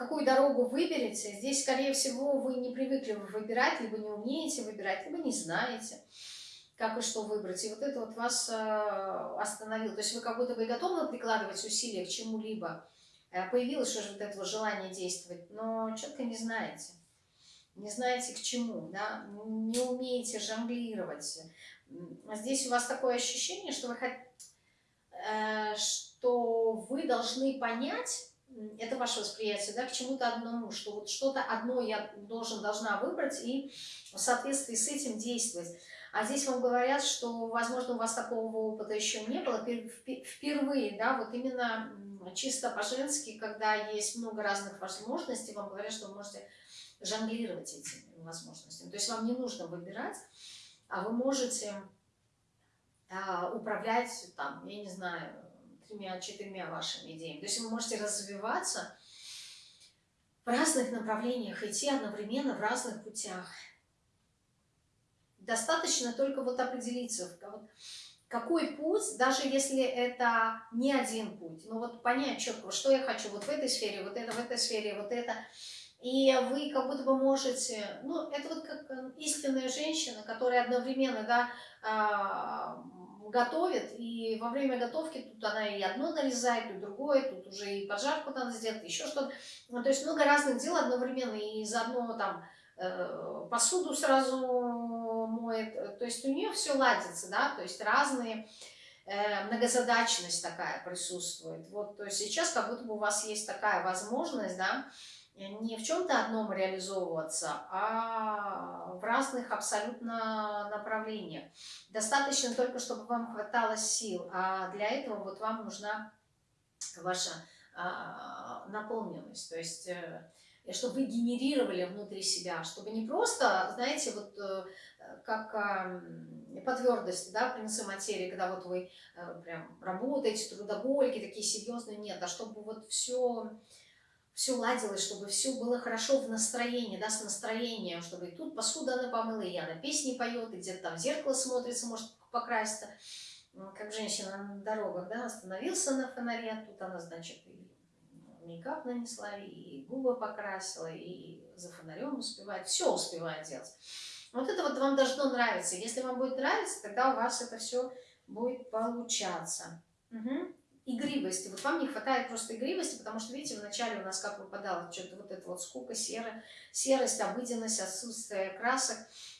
какую дорогу выберете, здесь, скорее всего, вы не привыкли выбирать, либо не умеете выбирать, либо не знаете, как и что выбрать. И вот это вот вас э, остановило. То есть вы как будто бы готовы прикладывать усилия к чему-либо. Э, появилось уже вот это желание действовать, но четко не знаете. Не знаете к чему, да? не умеете жонглировать. Здесь у вас такое ощущение, что вы, э, что вы должны понять, это ваше восприятие, да, к чему-то одному, что вот что-то одно я должен, должна выбрать и в соответствии с этим действовать. А здесь вам говорят, что, возможно, у вас такого опыта еще не было, впервые, да, вот именно чисто по-женски, когда есть много разных возможностей, вам говорят, что вы можете жонглировать этими возможностями. То есть вам не нужно выбирать, а вы можете а, управлять, там, я не знаю, тремя-четырьмя вашими идеями. То есть вы можете развиваться в разных направлениях, идти одновременно в разных путях. Достаточно только вот определиться, какой путь, даже если это не один путь, но вот понять четко, что я хочу вот в этой сфере, вот это в этой сфере, вот это. И вы как будто бы можете, ну, это вот как истинная женщина, которая одновременно, да, а, готовит, и во время готовки тут она и одно нарезает, и другое, тут уже и поджарку надо сделать, еще что-то. Ну, то есть много разных дел одновременно, и заодно там э, посуду сразу моет, то есть у нее все ладится, да, то есть разные, э, многозадачность такая присутствует. Вот, то есть сейчас как будто бы у вас есть такая возможность, да, не в чем-то одном реализовываться, а в разных абсолютно направлениях. Достаточно только, чтобы вам хватало сил, а для этого вот вам нужна ваша а, наполненность, то есть э, чтобы вы генерировали внутри себя, чтобы не просто, знаете, вот э, как по твердости, да, принцы материи, когда вот вы э, прям работаете, трудоголики такие серьезные, нет, а чтобы вот все все ладилось, чтобы все было хорошо в настроении, да, с настроением, чтобы и тут посуда она помыла, и она песни поет, и где-то там в зеркало смотрится, может покраситься, как женщина на дорогах, да, остановился на фонаре, тут она, значит, и мейкап нанесла, и губы покрасила, и за фонарем успевает, все успевает делать. Вот это вот вам должно нравиться. Если вам будет нравиться, тогда у вас это все будет получаться. Угу. игривости. Вот вам не хватает просто игривости, потому что, видите, вначале у нас как выпадало что-то вот это вот скука, серая, серость, обыденность, отсутствие красок.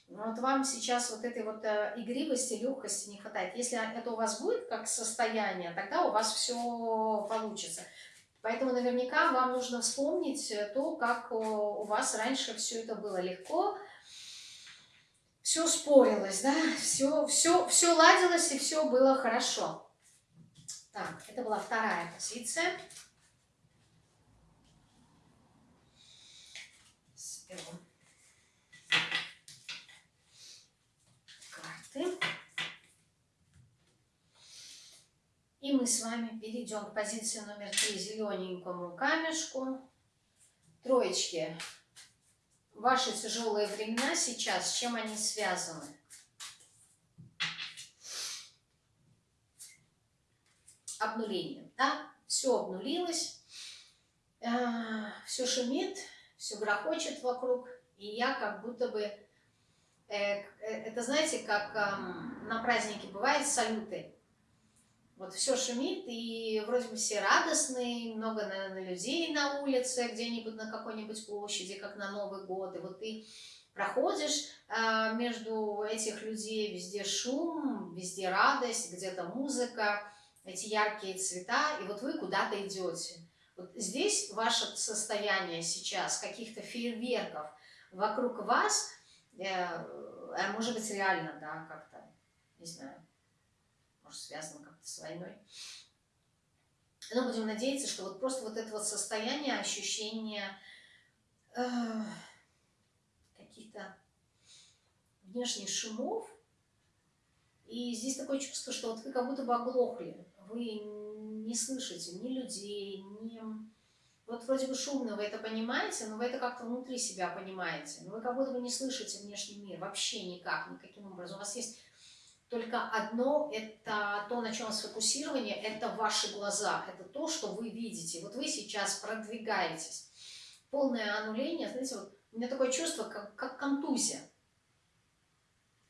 Вот вам сейчас вот этой вот э, игривости, легкости не хватает. Если это у вас будет как состояние, тогда у вас все получится. Поэтому наверняка вам нужно вспомнить то, как у вас раньше все это было легко, все спорилось, да, все, все, все ладилось и все было хорошо. Так, это была вторая позиция. Карты. И мы с вами перейдем к позиции номер три, зелененькому камешку. Троечки. Ваши тяжелые времена сейчас, с чем они связаны? Обнуление, да? Все обнулилось, э, все шумит, все грохочет вокруг, и я как будто бы, э, э, это знаете, как на празднике бывает салюты, вот все шумит, и вроде бы все радостные, много, наверное, людей на улице, где-нибудь на какой-нибудь площади, как на Новый год. И вот ты проходишь а, между этих людей, везде шум, везде радость, где-то музыка, эти яркие цвета, и вот вы куда-то идете. Вот здесь ваше состояние сейчас, каких-то фейерверков вокруг вас, э, а может быть реально, да, как-то, не знаю, может, связано как-то с войной. Но будем надеяться, что вот просто вот это вот состояние, ощущение э, каких-то внешних шумов, и здесь такое чувство, что вот вы как будто бы оглохли, вы не слышите ни людей, ни... Вот вроде бы шумно, вы это понимаете, но вы это как-то внутри себя понимаете. Но вы как будто бы не слышите внешний мир, вообще никак, никаким образом. У вас есть только одно, это то, на чем сфокусирование, это ваши глаза, это то, что вы видите. Вот вы сейчас продвигаетесь. Полное аннуление, знаете, вот у меня такое чувство, как, как контузия.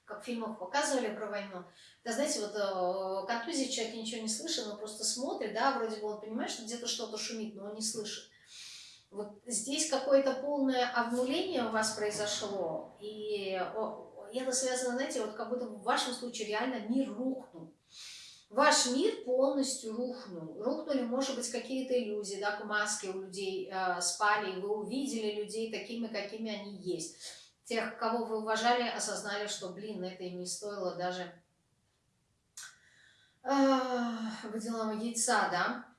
Как в фильмах показывали про войну. Да, знаете, вот э, контузия, человек ничего не слышит, он просто смотрит, да, вроде бы он понимает, что где-то что-то шумит, но он не слышит. Вот здесь какое-то полное обнуление у вас произошло, и и это связано, знаете, вот как будто в вашем случае реально мир рухнул. Ваш мир полностью рухнул. Рухнули, может быть, какие-то иллюзии, да, маски у людей э, спали, и вы увидели людей такими, какими они есть. Тех, кого вы уважали, осознали, что, блин, это им не стоило даже э, водяного яйца, да.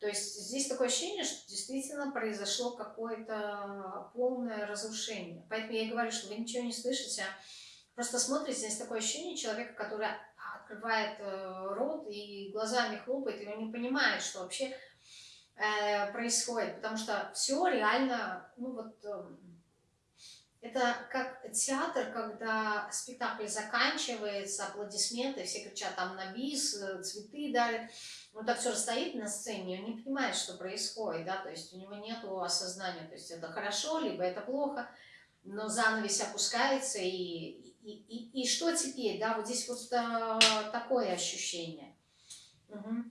То есть здесь такое ощущение, что действительно произошло какое-то полное разрушение. Поэтому я говорю, что вы ничего не слышите, Просто смотрите, здесь такое ощущение человека, который открывает э, рот и глазами хлопает, и он не понимает, что вообще э, происходит. Потому что все реально, ну вот, э, это как театр, когда спектакль заканчивается, аплодисменты, все кричат там на бис, цветы дарят. Он так все стоит на сцене, он не понимает, что происходит, да, то есть у него нет осознания, то есть это хорошо, либо это плохо, но занавес опускается и, и, и, и что теперь, да, вот здесь вот а, такое ощущение. Угу.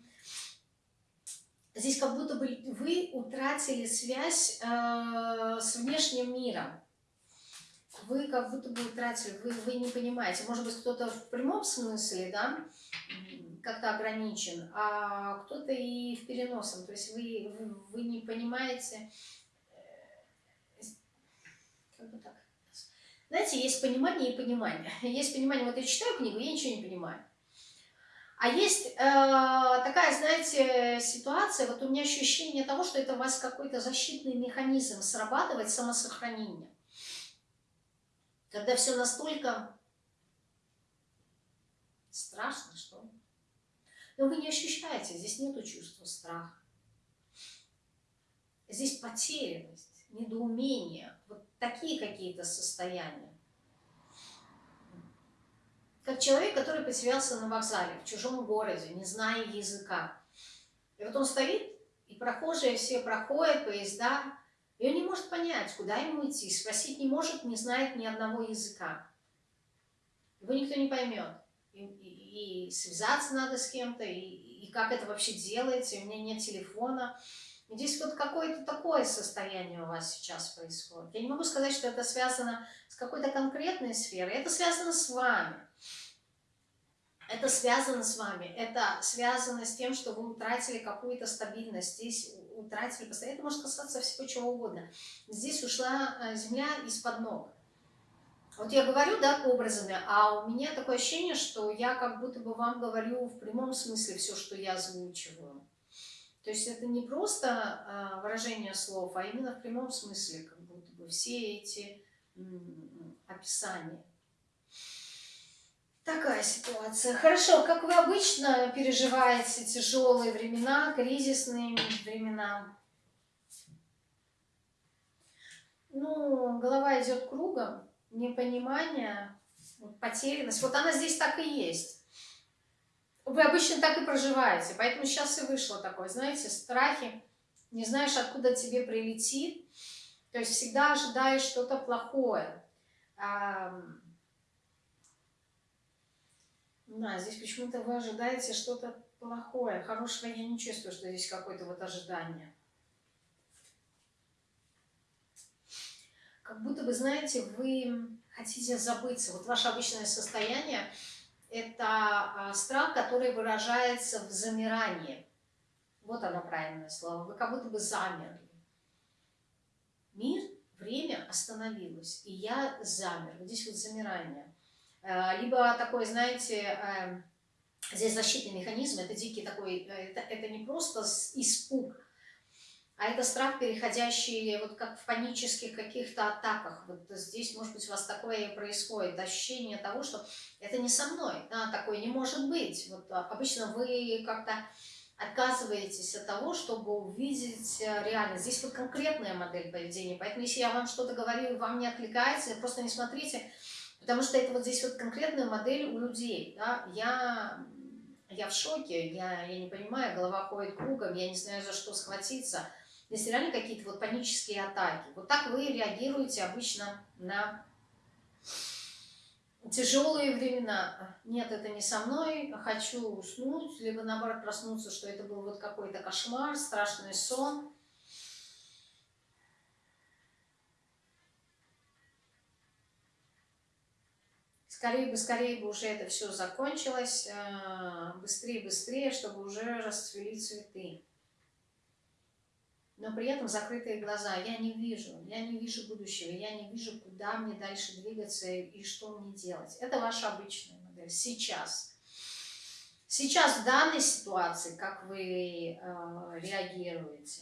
Здесь как будто бы вы утратили связь э, с внешним миром. Вы как будто бы утратили, вы, вы не понимаете. Может быть, кто-то в прямом смысле, да, как-то ограничен, а кто-то и в переносном. То есть вы, вы, вы не понимаете, э, как бы так, знаете, есть понимание и понимание. Есть понимание, вот я читаю книгу, я ничего не понимаю. А есть э, такая, знаете, ситуация, вот у меня ощущение того, что это у вас какой-то защитный механизм срабатывает, самосохранение. Когда все настолько страшно, что Но вы не ощущаете, здесь нету чувства страха. Здесь потерянность, недоумение, вот такие какие-то состояния. Как человек, который потерялся на вокзале, в чужом городе, не зная языка. И вот он стоит, и прохожие все проходят, поезда, и он не может понять, куда ему идти, спросить не может, не знает ни одного языка. Его никто не поймет. И, и, и связаться надо с кем-то, и, и как это вообще делается, у меня нет телефона. Здесь вот какое-то такое состояние у вас сейчас происходит. Я не могу сказать, что это связано с какой-то конкретной сферой, это связано с вами. Это связано с вами, это связано с тем, что вы утратили какую-то стабильность, здесь утратили постоянно, это может касаться всего чего угодно. Здесь ушла э, земля из-под ног. Вот я говорю, да, образами, а у меня такое ощущение, что я как будто бы вам говорю в прямом смысле все, что я озвучиваю. То есть это не просто э, выражение слов, а именно в прямом смысле, как будто бы все эти описания. Такая ситуация. Хорошо, как вы обычно переживаете тяжелые времена, кризисные времена? Ну, голова идет кругом, непонимание, потерянность. Вот она здесь так и есть. Вы обычно так и проживаете, поэтому сейчас и вышло такое, знаете, страхи, не знаешь, откуда тебе прилетит, то есть всегда ожидаешь что-то плохое. Да, здесь почему-то вы ожидаете что-то плохое. Хорошего я не чувствую, что здесь какое-то вот ожидание. Как будто бы, знаете, вы хотите забыться. Вот ваше обычное состояние – это а, страх, который выражается в замирании. Вот оно правильное слово. Вы как будто бы замерли. Мир, время остановилось, и я замер. Вот здесь вот замирание. Э, либо такой, знаете, эм, здесь защитный механизм, это дикий такой, э, это, это не просто испуг, а это страх, переходящий вот как в панических каких-то атаках. Вот здесь, может быть, у вас такое и происходит, ощущение того, что это не со мной, да, такое не может быть. Вот а, обычно вы как-то отказываетесь от того, чтобы увидеть э, реальность. Здесь вот конкретная модель поведения, поэтому если я вам что-то говорю вам не откликается, просто не смотрите Потому что это вот здесь вот конкретная модель у людей. Да? Я, я в шоке, я, я не понимаю, голова ходит кругом, я не знаю, за что схватиться. Здесь реально какие-то вот панические атаки. Вот так вы реагируете обычно на тяжелые времена. Нет, это не со мной, хочу уснуть, либо наоборот проснуться, что это был вот какой-то кошмар, страшный сон. скорее бы, скорее бы уже это все закончилось, э, быстрее, быстрее, чтобы уже расцвели цветы. Но при этом закрытые глаза. Я не вижу, я не вижу будущего, я не вижу, куда мне дальше двигаться и что мне делать. Это ваша обычная модель. Сейчас. Сейчас в данной ситуации, как вы э, реагируете.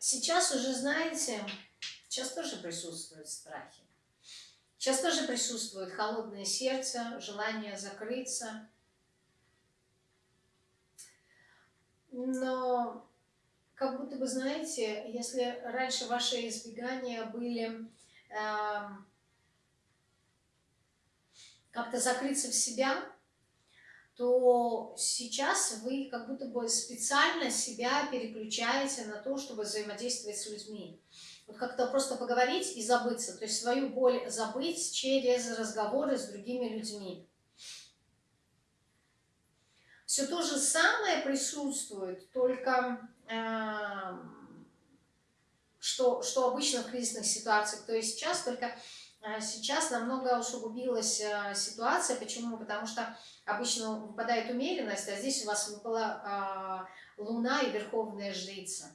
Сейчас уже, знаете, сейчас тоже присутствуют страхи. Сейчас тоже присутствует холодное сердце, желание закрыться. Но как будто бы, знаете, если раньше ваши избегания были э, как-то закрыться в себя, то сейчас вы как будто бы специально себя переключаете на то, чтобы взаимодействовать с людьми. Вот как-то просто поговорить и забыться, то есть свою боль забыть через разговоры с другими людьми. Все то же самое присутствует, только э, что, что обычно в кризисных ситуациях, то есть сейчас только а сейчас намного усугубилась э, ситуация. Почему? Потому что обычно выпадает умеренность, а здесь у вас выпала а, луна и верховная жрица.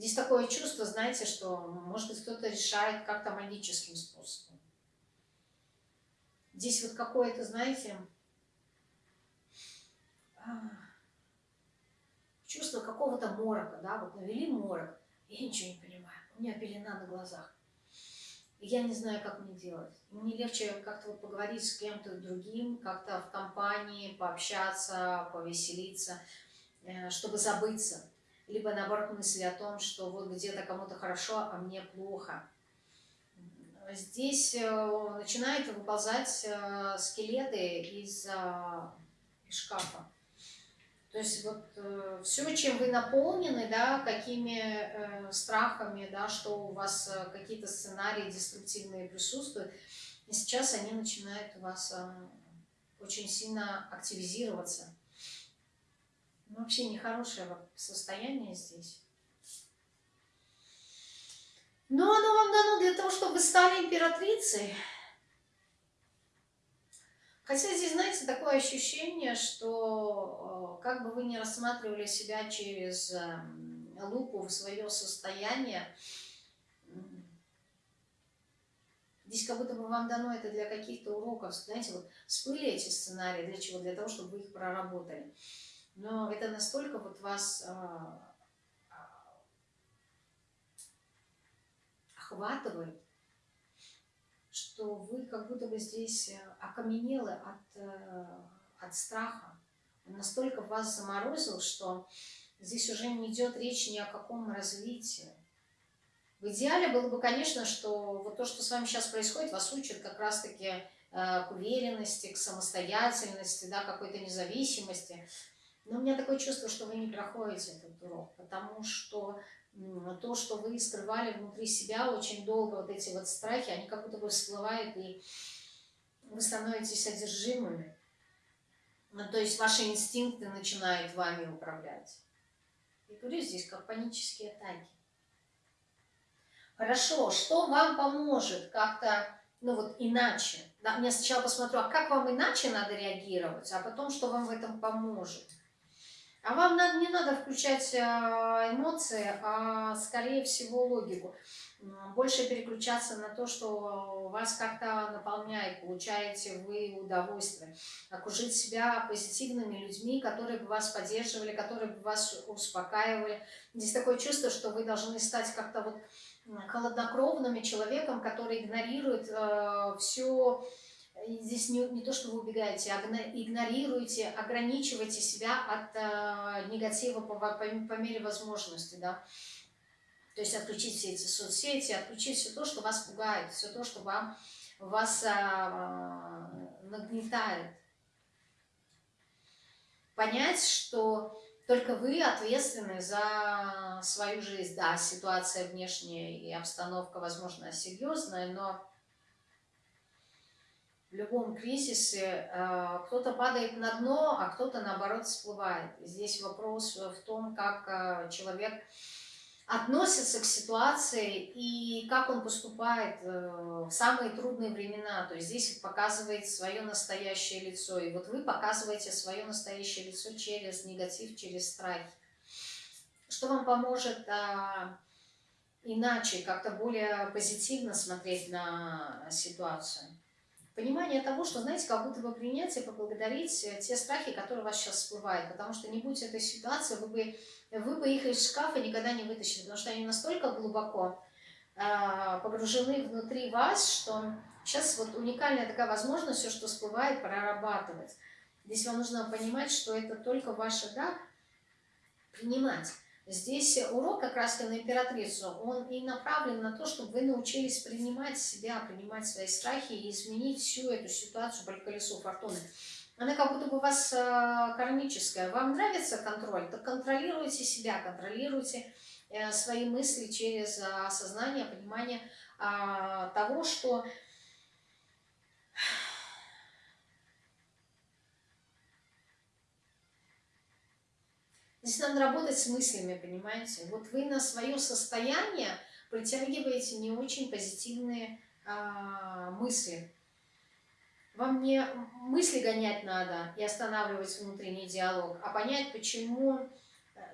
Здесь такое чувство, знаете, что, может быть, кто-то решает как-то магическим способом. Здесь вот какое-то, знаете, а, чувство какого-то морока, да, вот навели морок, я ничего не понимаю, у меня пелена на глазах я не знаю, как мне делать. Мне легче как-то вот поговорить с кем-то другим, как-то в компании, пообщаться, повеселиться, э, чтобы забыться. Либо наоборот мысли о том, что вот где-то кому-то хорошо, а мне плохо. Здесь э, начинают выползать э, скелеты из, из шкафа. То есть вот э, все, чем вы наполнены, да, какими э, страхами, да, что у вас э, какие-то сценарии деструктивные присутствуют, и сейчас они начинают у вас э, очень сильно активизироваться. Ну, вообще нехорошее состояние здесь. Но оно вам дано для того, чтобы стали императрицей. Хотя здесь, знаете, такое ощущение, что э, как бы вы ни рассматривали себя через эм, лупу в свое состояние, здесь как будто бы вам дано это для каких-то уроков. Знаете, вот всплыли эти сценарии, для чего? Для того, чтобы вы их проработали. Но это настолько вот вас а, охватывает, что вы как будто бы здесь э, окаменелы от, э, от страха. Он настолько вас заморозил, что здесь уже не идет речь ни о каком развитии. В идеале было бы, конечно, что вот то, что с вами сейчас происходит, вас учат как раз-таки э, к уверенности, к самостоятельности, да, какой-то независимости. Но у меня такое чувство, что вы не проходите этот урок, потому что то, что вы скрывали внутри себя очень долго, вот эти вот страхи, они как будто бы всплывают, и вы становитесь одержимыми. Ну, то есть ваши инстинкты начинают вами управлять. Я говорю здесь как панические атаки. Хорошо, что вам поможет как-то, ну вот иначе? Да, я сначала посмотрю, а как вам иначе надо реагировать, а потом, что вам в этом поможет. А вам надо, не надо включать а, эмоции, а скорее всего логику. Больше переключаться на то, что вас как-то наполняет, получаете вы удовольствие. Окружить себя позитивными людьми, которые бы вас поддерживали, которые бы вас успокаивали. Здесь такое чувство, что вы должны стать как-то вот холоднокровным человеком, который игнорирует э, все здесь не, не то, что вы убегаете, а игнорируете, ограничиваете себя от э, негатива по, по, по мере возможности, да. То есть отключить все эти соцсети, отключить все то, что вас пугает, все то, что вам, вас а, нагнетает. Понять, что только вы ответственны за свою жизнь. Да, ситуация внешняя и обстановка, возможно, серьезная, но в любом кризисе э, кто-то падает на дно, а кто-то наоборот всплывает. Здесь вопрос в том, как э, человек относится к ситуации и как он поступает э, в самые трудные времена. То есть здесь показывает свое настоящее лицо. И вот вы показываете свое настоящее лицо через негатив, через страх. Что вам поможет а, иначе, как-то более позитивно смотреть на ситуацию? Понимание того, что, знаете, как будто бы принять и поблагодарить э, те страхи, которые у вас сейчас всплывают, потому что не будь этой ситуации, вы бы, вы бы их из шкафа никогда не вытащили, потому что они настолько глубоко э, погружены внутри вас, что сейчас вот уникальная такая возможность все, что всплывает, прорабатывать. Здесь вам нужно понимать, что это только ваше «да» принимать. Здесь урок как раз на императрицу, он и направлен на то, чтобы вы научились принимать себя, принимать свои страхи и изменить всю эту ситуацию по колесу фортуны. Она как будто бы у вас э, кармическая. Вам нравится контроль? Так контролируйте себя, контролируйте э, свои мысли через э, осознание, понимание а, того, что Здесь надо работать с мыслями, понимаете? Вот вы на свое состояние притягиваете не очень позитивные а, мысли. Вам не мысли гонять надо и останавливать внутренний диалог, а понять, почему,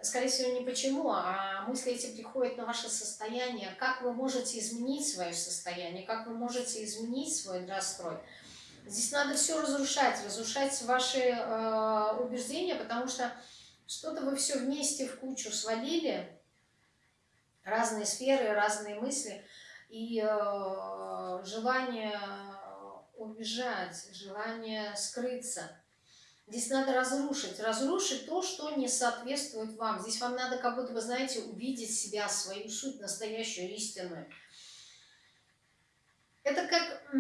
скорее всего, не почему, а мысли эти приходят на ваше состояние, как вы можете изменить свое состояние, как вы можете изменить свой настрой. Здесь надо все разрушать, разрушать ваши э, убеждения, потому что что-то вы все вместе в кучу свалили, разные сферы, разные мысли, и э, желание убежать, желание скрыться. Здесь надо разрушить, разрушить то, что не соответствует вам. Здесь вам надо, как будто вы знаете, увидеть себя, свою суть, настоящую, истинную. Это как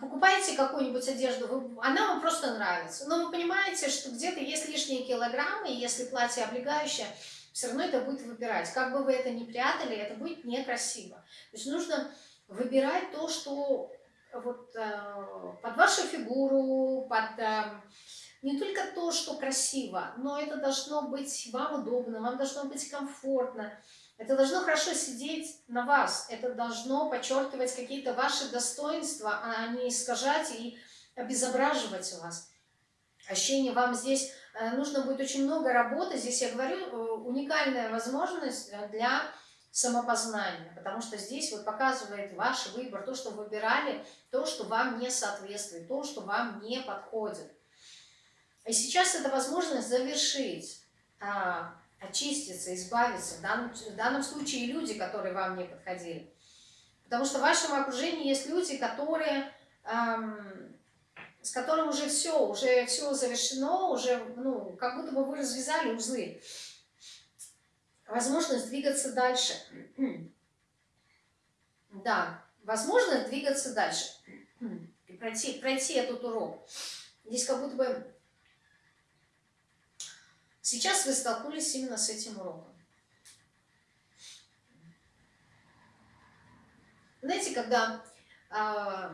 покупаете какую-нибудь одежду, она вам просто нравится, но вы понимаете, что где-то есть лишние килограммы, и если платье облегающее, все равно это будет выбирать. Как бы вы это ни прятали, это будет некрасиво. То есть нужно выбирать то, что вот э, под вашу фигуру, под э, не только то, что красиво, но это должно быть вам удобно, вам должно быть комфортно. Это должно хорошо сидеть на вас, это должно подчеркивать какие-то ваши достоинства, а не искажать и обезображивать вас. Ощущение вам здесь э, нужно будет очень много работы. Здесь я говорю, э, уникальная возможность э, для самопознания, потому что здесь вот показывает ваш выбор, то, что выбирали, то, что вам не соответствует, то, что вам не подходит. И сейчас это возможность завершить а, очиститься, избавиться. В данном, в данном случае люди, которые вам не подходили. Потому что в вашем окружении есть люди, которые, эм, с которым уже все, уже все завершено, уже, ну, как будто бы вы развязали узлы. Возможность двигаться дальше. Да, возможность двигаться дальше. И пройти, пройти этот урок. Здесь как будто бы Сейчас вы столкнулись именно с этим уроком. Знаете, когда э,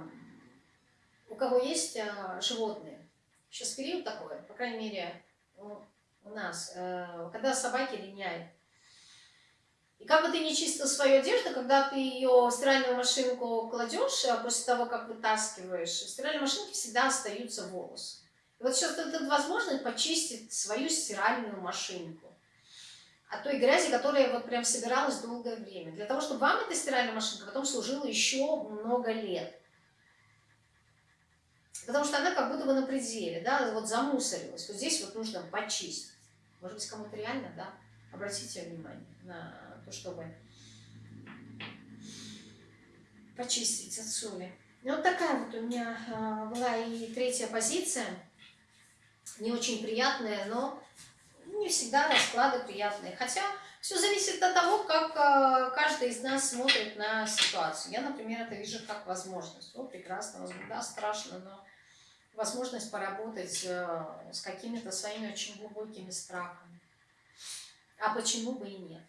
у кого есть э, животные, сейчас период такой, по крайней мере, у, у нас, э, когда собаки линяют, и как бы ты не чистил свою одежду, когда ты ее в стиральную машинку кладешь, а после того, как вытаскиваешь, в стиральной машинке всегда остаются волосы. Вот сейчас это возможность почистить свою стиральную машинку от той грязи, которая вот прям собиралась долгое время. Для того, чтобы вам эта стиральная машинка потом служила еще много лет. Потому что она как будто бы на пределе, да, вот замусорилась. Вот здесь вот нужно почистить. Может быть, кому-то реально, да, обратите внимание на то, чтобы почистить от соли. И вот такая вот у меня а, была и третья позиция не очень приятные, но не всегда расклады приятные. Хотя все зависит от того, как э, каждый из нас смотрит на ситуацию. Я, например, это вижу как возможность. О, прекрасно, да, страшно, но возможность поработать э, с какими-то своими очень глубокими страхами. А почему бы и нет?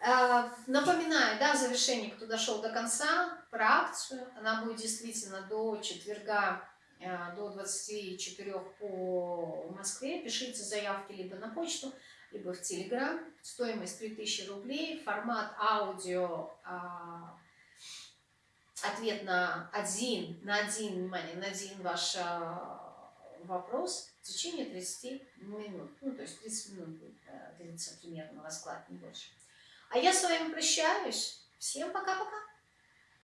Э, напоминаю, да, в завершении, кто дошел до конца, про акцию. Она будет действительно до четверга до 24 по Москве. Пишите заявки либо на почту, либо в Телеграм. Стоимость 3000 рублей. Формат аудио. А, ответ на один, на один, внимание, на один ваш а, вопрос в течение 30 минут. Ну, то есть 30 минут э, длиться примерно расклад, не больше. А я с вами прощаюсь. Всем пока-пока.